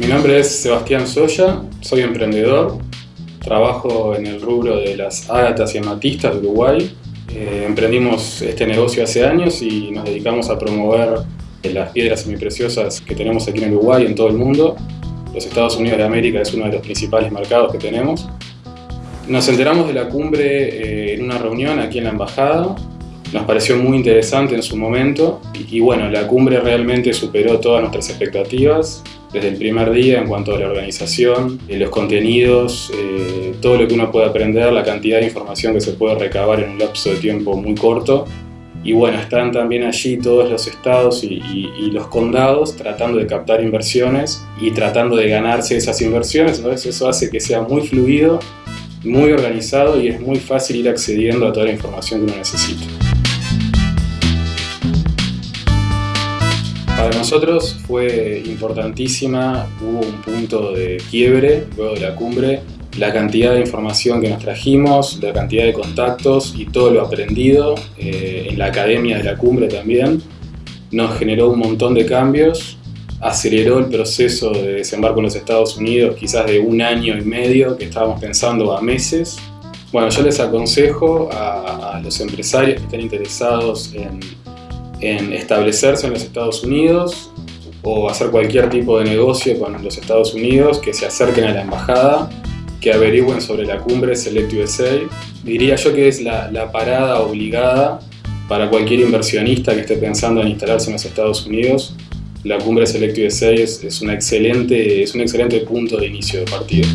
Mi nombre es Sebastián Soya, soy emprendedor, trabajo en el rubro de las ágatas y amatistas de Uruguay. Eh, emprendimos este negocio hace años y nos dedicamos a promover las piedras semipreciosas que tenemos aquí en Uruguay y en todo el mundo. Los Estados Unidos de América es uno de los principales mercados que tenemos. Nos enteramos de la cumbre eh, en una reunión aquí en la embajada nos pareció muy interesante en su momento y, bueno, la cumbre realmente superó todas nuestras expectativas desde el primer día en cuanto a la organización, eh, los contenidos, eh, todo lo que uno puede aprender, la cantidad de información que se puede recabar en un lapso de tiempo muy corto. Y bueno, están también allí todos los estados y, y, los condados tratando de captar inversiones y tratando de ganarse esas inversiones, entonces eso hace que sea muy fluido, muy organizado y es muy fácil ir accediendo a toda la información que uno necesita. Para nosotros fue importantísima, hubo un punto de quiebre luego de la cumbre, la cantidad de información que nos trajimos, la cantidad de contactos y todo lo aprendido eh, en la academia de la cumbre también, nos generó un montón de cambios, aceleró el proceso de desembarco en los Estados Unidos quizás de un año y medio que estábamos pensando a meses. Bueno, yo les aconsejo a, a los empresarios que estén interesados en en establecerse en los Estados Unidos o hacer cualquier tipo de negocio con los Estados Unidos, que se acerquen a la embajada, que averigüen sobre la cumbre Select USA. Diría yo que es la, parada obligada para cualquier inversionista que esté pensando en instalarse en los Estados Unidos. La cumbre Select USA es, es, una excelente, es un excelente punto de inicio de partida.